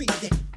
ビーで